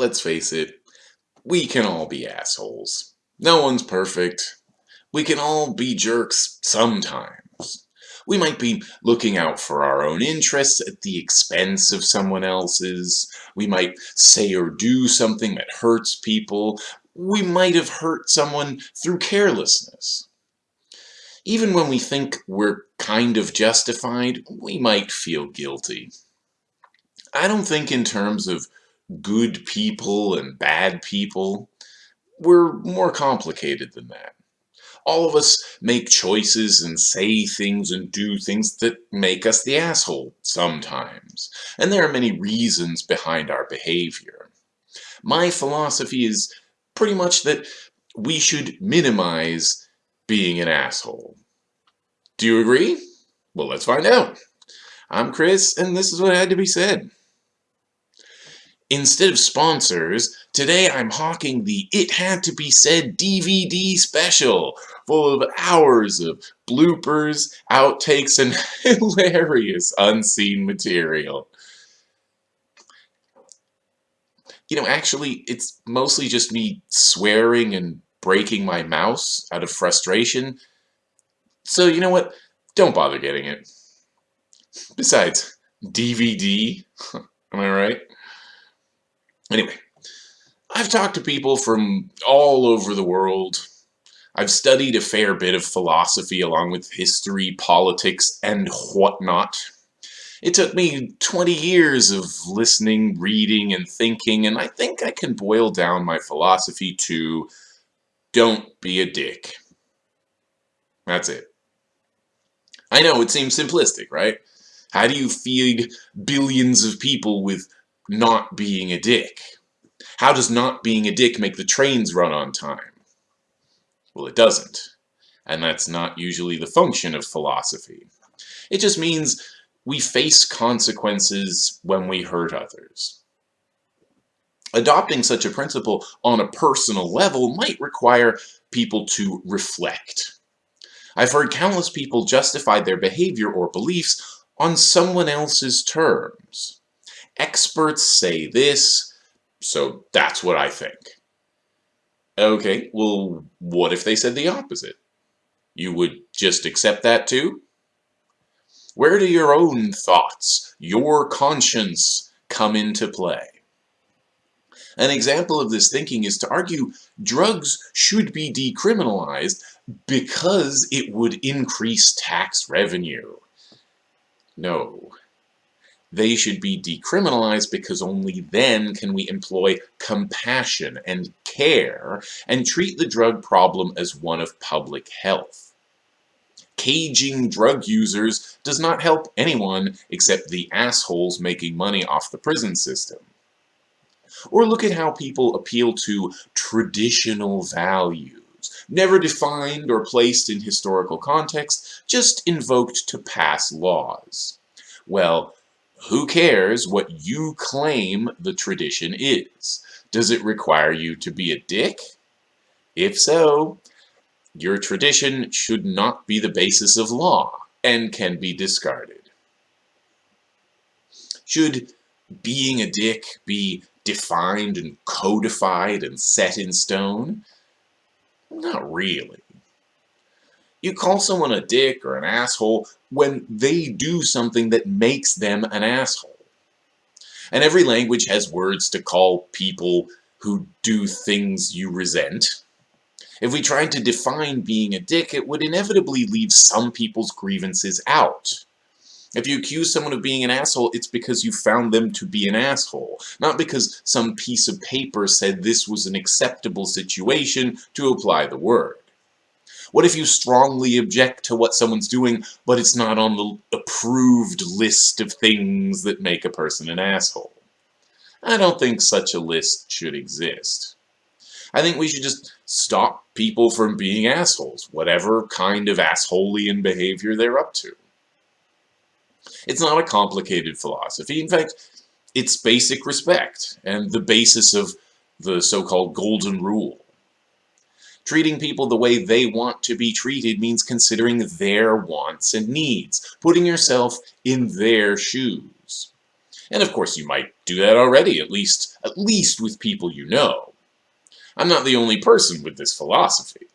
let's face it, we can all be assholes. No one's perfect. We can all be jerks sometimes. We might be looking out for our own interests at the expense of someone else's. We might say or do something that hurts people. We might have hurt someone through carelessness. Even when we think we're kind of justified, we might feel guilty. I don't think in terms of good people and bad people. We're more complicated than that. All of us make choices and say things and do things that make us the asshole sometimes. And there are many reasons behind our behavior. My philosophy is pretty much that we should minimize being an asshole. Do you agree? Well, let's find out. I'm Chris, and this is what had to be said. Instead of sponsors, today I'm hawking the It Had To Be Said DVD special, full of hours of bloopers, outtakes, and hilarious unseen material. You know, actually, it's mostly just me swearing and breaking my mouse out of frustration. So, you know what? Don't bother getting it. Besides, DVD? Am I right? Anyway, I've talked to people from all over the world. I've studied a fair bit of philosophy along with history, politics, and whatnot. It took me 20 years of listening, reading, and thinking, and I think I can boil down my philosophy to don't be a dick. That's it. I know it seems simplistic, right? How do you feed billions of people with not being a dick? How does not being a dick make the trains run on time? Well, it doesn't. And that's not usually the function of philosophy. It just means we face consequences when we hurt others. Adopting such a principle on a personal level might require people to reflect. I've heard countless people justify their behavior or beliefs on someone else's terms experts say this, so that's what I think. Okay, well, what if they said the opposite? You would just accept that too? Where do your own thoughts, your conscience, come into play? An example of this thinking is to argue drugs should be decriminalized because it would increase tax revenue. No, they should be decriminalized because only then can we employ compassion and care and treat the drug problem as one of public health. Caging drug users does not help anyone except the assholes making money off the prison system. Or look at how people appeal to traditional values, never defined or placed in historical context, just invoked to pass laws. Well, who cares what you claim the tradition is? Does it require you to be a dick? If so, your tradition should not be the basis of law and can be discarded. Should being a dick be defined and codified and set in stone? Not really. You call someone a dick or an asshole when they do something that makes them an asshole. And every language has words to call people who do things you resent. If we tried to define being a dick, it would inevitably leave some people's grievances out. If you accuse someone of being an asshole, it's because you found them to be an asshole, not because some piece of paper said this was an acceptable situation to apply the word. What if you strongly object to what someone's doing, but it's not on the approved list of things that make a person an asshole? I don't think such a list should exist. I think we should just stop people from being assholes, whatever kind of assholeian behavior they're up to. It's not a complicated philosophy. In fact, it's basic respect and the basis of the so-called golden rule. Treating people the way they want to be treated means considering their wants and needs, putting yourself in their shoes. And of course you might do that already, at least, at least with people you know. I'm not the only person with this philosophy.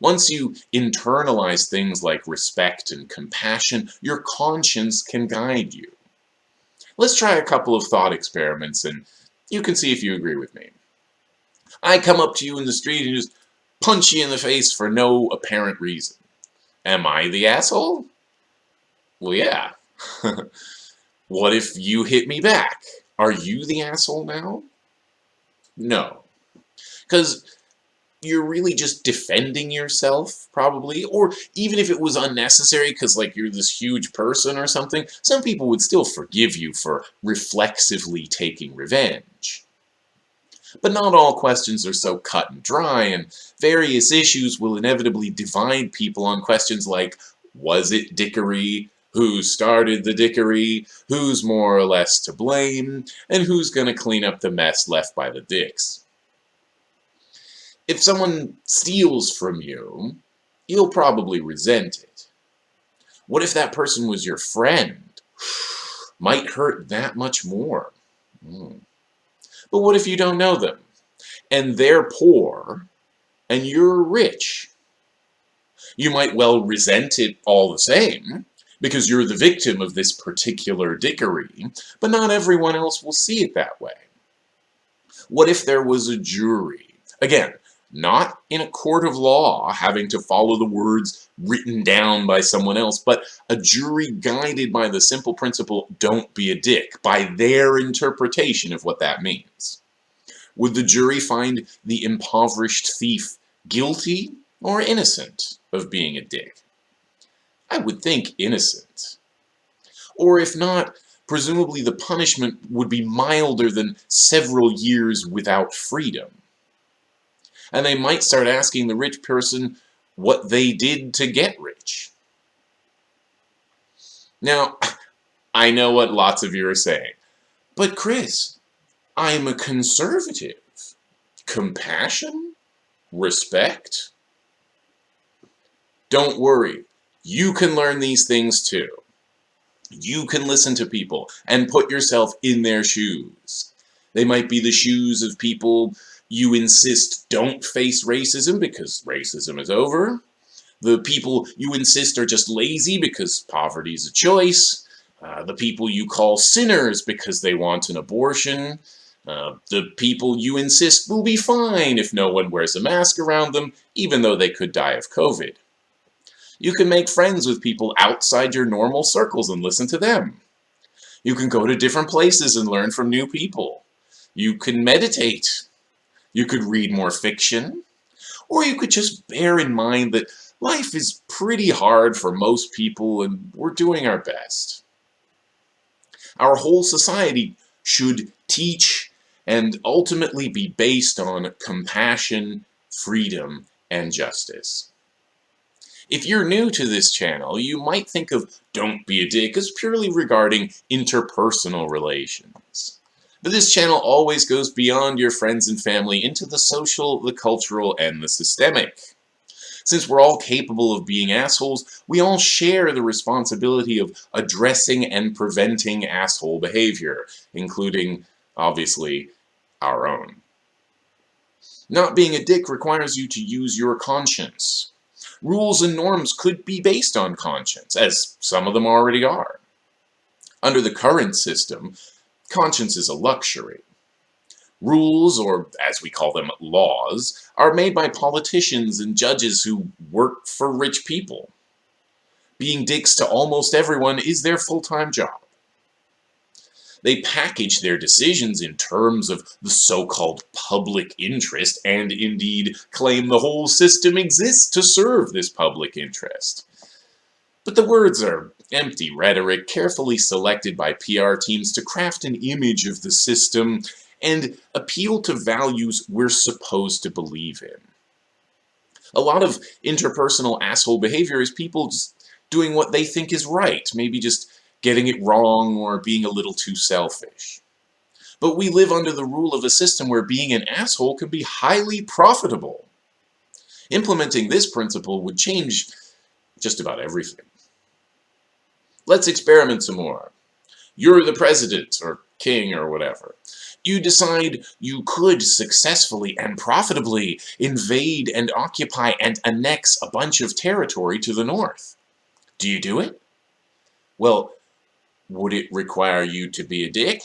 Once you internalize things like respect and compassion, your conscience can guide you. Let's try a couple of thought experiments and you can see if you agree with me. I come up to you in the street and just punch you in the face for no apparent reason. Am I the asshole? Well, yeah. what if you hit me back? Are you the asshole now? No. Because you're really just defending yourself, probably. Or even if it was unnecessary because, like, you're this huge person or something, some people would still forgive you for reflexively taking revenge. But not all questions are so cut and dry, and various issues will inevitably divide people on questions like, was it dickery? Who started the dickery? Who's more or less to blame? And who's going to clean up the mess left by the dicks? If someone steals from you, you'll probably resent it. What if that person was your friend? Might hurt that much more. Mm. But what if you don't know them? And they're poor, and you're rich? You might well resent it all the same, because you're the victim of this particular dickery, but not everyone else will see it that way. What if there was a jury? Again, not in a court of law having to follow the words written down by someone else, but a jury guided by the simple principle, don't be a dick, by their interpretation of what that means. Would the jury find the impoverished thief guilty or innocent of being a dick? I would think innocent. Or if not, presumably the punishment would be milder than several years without freedom and they might start asking the rich person what they did to get rich. Now, I know what lots of you are saying, but Chris, I'm a conservative. Compassion? Respect? Don't worry, you can learn these things too. You can listen to people and put yourself in their shoes. They might be the shoes of people you insist don't face racism because racism is over. The people you insist are just lazy because poverty is a choice. Uh, the people you call sinners because they want an abortion. Uh, the people you insist will be fine if no one wears a mask around them, even though they could die of COVID. You can make friends with people outside your normal circles and listen to them. You can go to different places and learn from new people. You can meditate. You could read more fiction, or you could just bear in mind that life is pretty hard for most people and we're doing our best. Our whole society should teach and ultimately be based on compassion, freedom, and justice. If you're new to this channel, you might think of Don't Be a Dick as purely regarding interpersonal relations. But this channel always goes beyond your friends and family into the social, the cultural, and the systemic. Since we're all capable of being assholes, we all share the responsibility of addressing and preventing asshole behavior, including, obviously, our own. Not being a dick requires you to use your conscience. Rules and norms could be based on conscience, as some of them already are. Under the current system, conscience is a luxury. Rules, or as we call them, laws, are made by politicians and judges who work for rich people. Being dicks to almost everyone is their full-time job. They package their decisions in terms of the so-called public interest and indeed claim the whole system exists to serve this public interest. But the words are empty rhetoric carefully selected by PR teams to craft an image of the system and appeal to values we're supposed to believe in. A lot of interpersonal asshole behavior is people just doing what they think is right, maybe just getting it wrong or being a little too selfish. But we live under the rule of a system where being an asshole can be highly profitable. Implementing this principle would change just about everything. Let's experiment some more. You're the president or king or whatever. You decide you could successfully and profitably invade and occupy and annex a bunch of territory to the north. Do you do it? Well, would it require you to be a dick?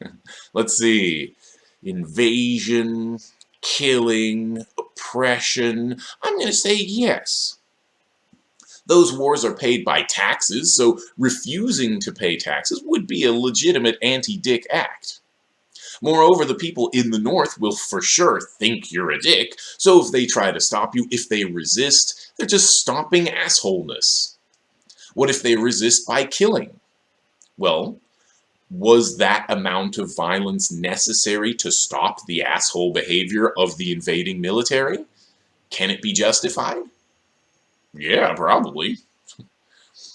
Let's see. Invasion, killing, oppression. I'm going to say yes. Those wars are paid by taxes, so refusing to pay taxes would be a legitimate anti-dick act. Moreover, the people in the North will for sure think you're a dick, so if they try to stop you, if they resist, they're just stomping assholeness. What if they resist by killing? Well, was that amount of violence necessary to stop the asshole behavior of the invading military? Can it be justified? Yeah, probably.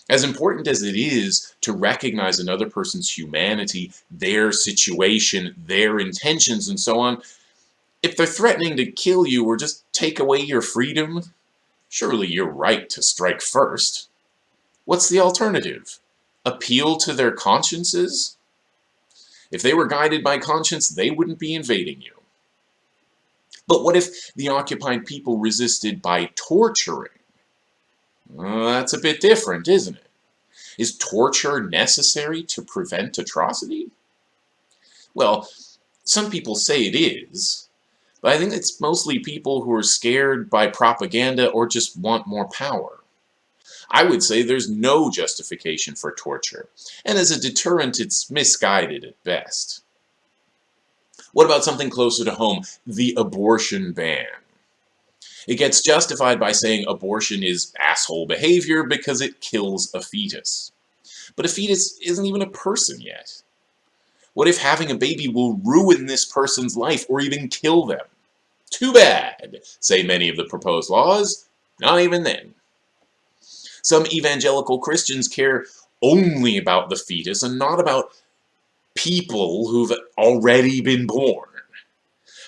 As important as it is to recognize another person's humanity, their situation, their intentions, and so on, if they're threatening to kill you or just take away your freedom, surely you're right to strike first. What's the alternative? Appeal to their consciences? If they were guided by conscience, they wouldn't be invading you. But what if the occupied people resisted by torturing? Well, that's a bit different, isn't it? Is torture necessary to prevent atrocity? Well, some people say it is, but I think it's mostly people who are scared by propaganda or just want more power. I would say there's no justification for torture, and as a deterrent it's misguided at best. What about something closer to home, the abortion ban? It gets justified by saying abortion is asshole behavior because it kills a fetus. But a fetus isn't even a person yet. What if having a baby will ruin this person's life or even kill them? Too bad, say many of the proposed laws. Not even then. Some evangelical Christians care only about the fetus and not about people who've already been born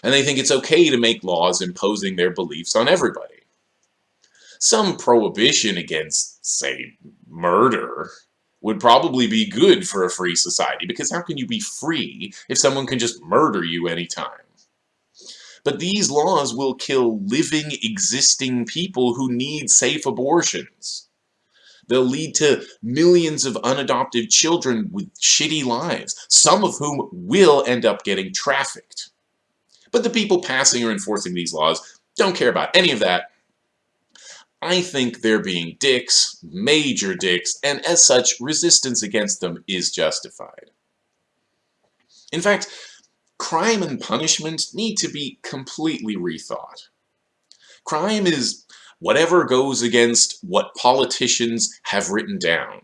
and they think it's okay to make laws imposing their beliefs on everybody. Some prohibition against, say, murder would probably be good for a free society, because how can you be free if someone can just murder you anytime? But these laws will kill living, existing people who need safe abortions. They'll lead to millions of unadopted children with shitty lives, some of whom will end up getting trafficked. But the people passing or enforcing these laws don't care about any of that. I think they're being dicks, major dicks, and as such, resistance against them is justified. In fact, crime and punishment need to be completely rethought. Crime is whatever goes against what politicians have written down.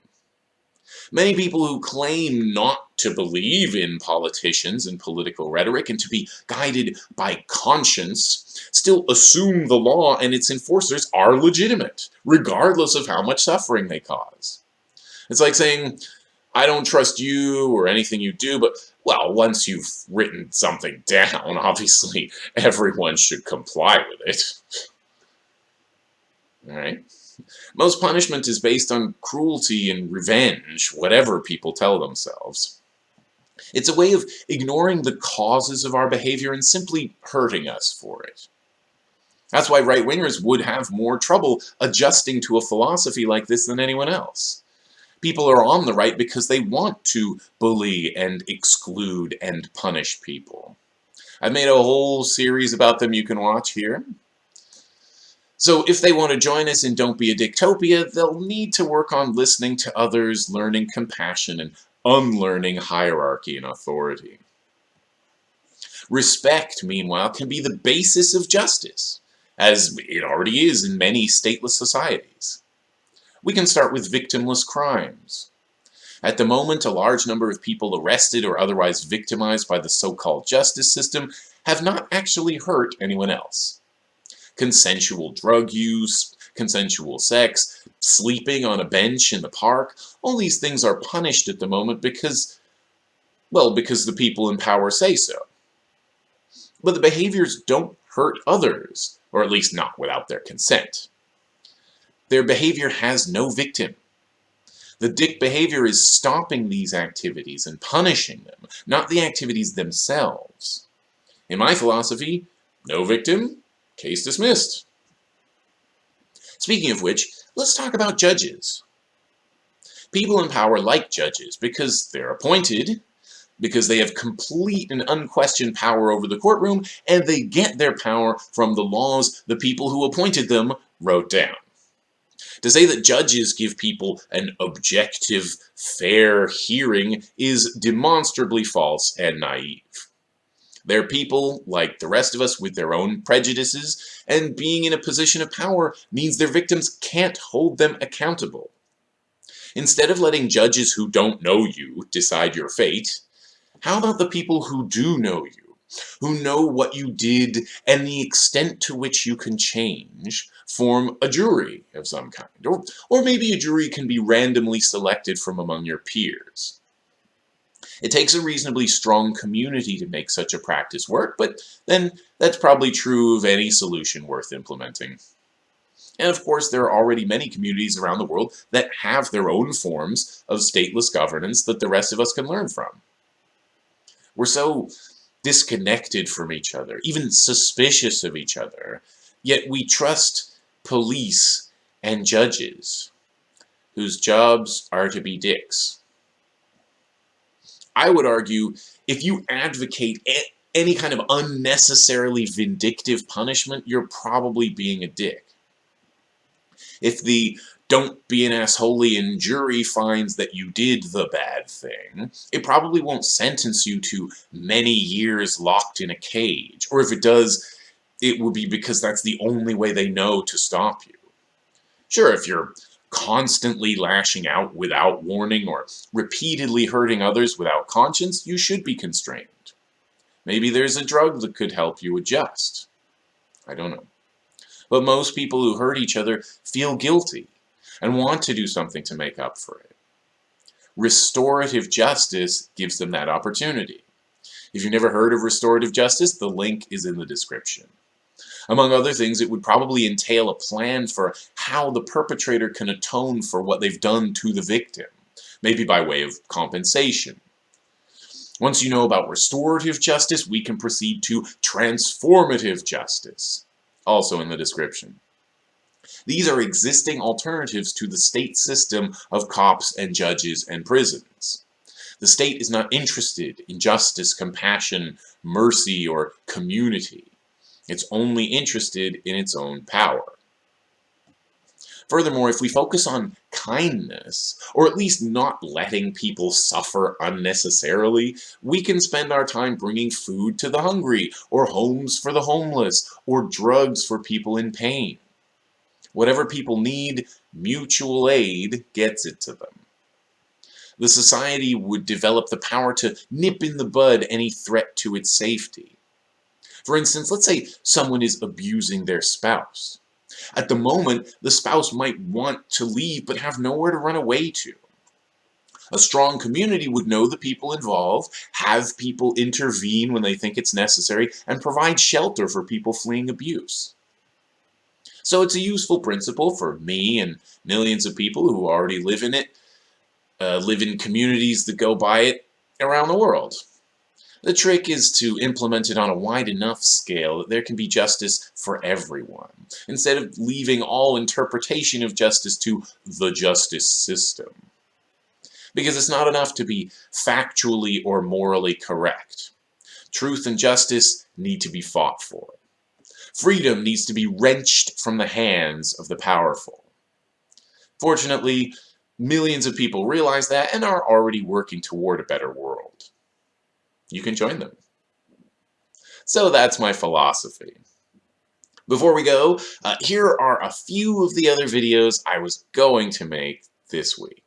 Many people who claim not to believe in politicians and political rhetoric and to be guided by conscience still assume the law and its enforcers are legitimate, regardless of how much suffering they cause. It's like saying, I don't trust you or anything you do, but, well, once you've written something down, obviously everyone should comply with it. Alright? Most punishment is based on cruelty and revenge, whatever people tell themselves. It's a way of ignoring the causes of our behavior and simply hurting us for it. That's why right-wingers would have more trouble adjusting to a philosophy like this than anyone else. People are on the right because they want to bully and exclude and punish people. I've made a whole series about them you can watch here. So if they want to join us in Don't Be a Dicktopia, they'll need to work on listening to others, learning compassion, and unlearning hierarchy and authority. Respect, meanwhile, can be the basis of justice, as it already is in many stateless societies. We can start with victimless crimes. At the moment, a large number of people arrested or otherwise victimized by the so-called justice system have not actually hurt anyone else consensual drug use, consensual sex, sleeping on a bench in the park. All these things are punished at the moment because, well, because the people in power say so. But the behaviors don't hurt others, or at least not without their consent. Their behavior has no victim. The dick behavior is stopping these activities and punishing them, not the activities themselves. In my philosophy, no victim, case dismissed. Speaking of which, let's talk about judges. People in power like judges because they're appointed, because they have complete and unquestioned power over the courtroom, and they get their power from the laws the people who appointed them wrote down. To say that judges give people an objective, fair hearing is demonstrably false and naive. They're people, like the rest of us, with their own prejudices, and being in a position of power means their victims can't hold them accountable. Instead of letting judges who don't know you decide your fate, how about the people who do know you, who know what you did and the extent to which you can change, form a jury of some kind? Or, or maybe a jury can be randomly selected from among your peers. It takes a reasonably strong community to make such a practice work, but then that's probably true of any solution worth implementing. And of course, there are already many communities around the world that have their own forms of stateless governance that the rest of us can learn from. We're so disconnected from each other, even suspicious of each other, yet we trust police and judges, whose jobs are to be dicks. I would argue if you advocate any kind of unnecessarily vindictive punishment, you're probably being a dick. If the don't be an assholey and jury finds that you did the bad thing, it probably won't sentence you to many years locked in a cage. Or if it does, it will be because that's the only way they know to stop you. Sure, if you're constantly lashing out without warning or repeatedly hurting others without conscience, you should be constrained. Maybe there's a drug that could help you adjust. I don't know. But most people who hurt each other feel guilty and want to do something to make up for it. Restorative justice gives them that opportunity. If you've never heard of restorative justice, the link is in the description. Among other things, it would probably entail a plan for how the perpetrator can atone for what they've done to the victim, maybe by way of compensation. Once you know about restorative justice, we can proceed to transformative justice, also in the description. These are existing alternatives to the state system of cops and judges and prisons. The state is not interested in justice, compassion, mercy, or community. It's only interested in its own power. Furthermore, if we focus on kindness, or at least not letting people suffer unnecessarily, we can spend our time bringing food to the hungry, or homes for the homeless, or drugs for people in pain. Whatever people need, mutual aid gets it to them. The society would develop the power to nip in the bud any threat to its safety. For instance, let's say someone is abusing their spouse. At the moment, the spouse might want to leave but have nowhere to run away to. A strong community would know the people involved, have people intervene when they think it's necessary, and provide shelter for people fleeing abuse. So it's a useful principle for me and millions of people who already live in it, uh, live in communities that go by it around the world. The trick is to implement it on a wide enough scale that there can be justice for everyone, instead of leaving all interpretation of justice to the justice system. Because it's not enough to be factually or morally correct. Truth and justice need to be fought for. Freedom needs to be wrenched from the hands of the powerful. Fortunately, millions of people realize that and are already working toward a better world you can join them. So that's my philosophy. Before we go, uh, here are a few of the other videos I was going to make this week.